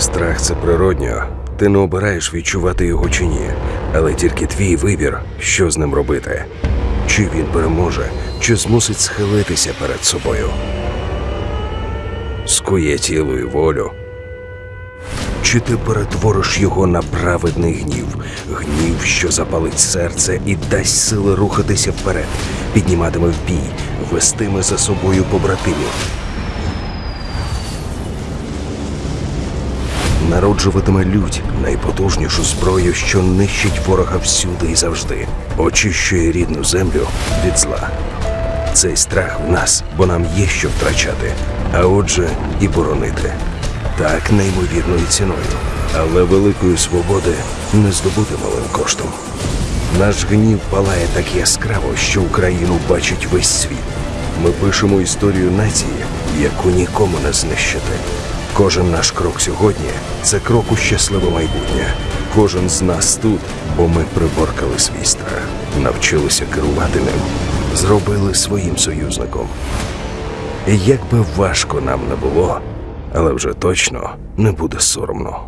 Страх це природньо. Ти не обираєш відчувати його чи ні, але тільки твій вибір, що з ним робити. Чи він переможе, чи змусить схилитися перед собою. Скує тіло і волю. Чи ти перетвориш його на праведний гнів, гнів, що запалить серце і дасть сили рухатися вперед, підніматиме в бій, вестиме за собою побратимів. Народжуватиме лють найпотужнішу зброю, що нищить ворога всюди і завжди, очищує рідну землю від зла. Цей страх в нас, бо нам є що втрачати, а отже, і боронити. Так неймовірною ціною, але великої свободи не здобути малим коштом. Наш гнів палає так яскраво, що Україну бачить весь світ. Ми пишемо історію нації, яку нікому не знищити. Кожен наш крок сьогодні це крок у щасливе майбутнє. Кожен з нас тут, бо ми приборкали свій страх, навчилися керувати ним, зробили своїм союзником. І як би важко нам не було, але вже точно не буде соромно.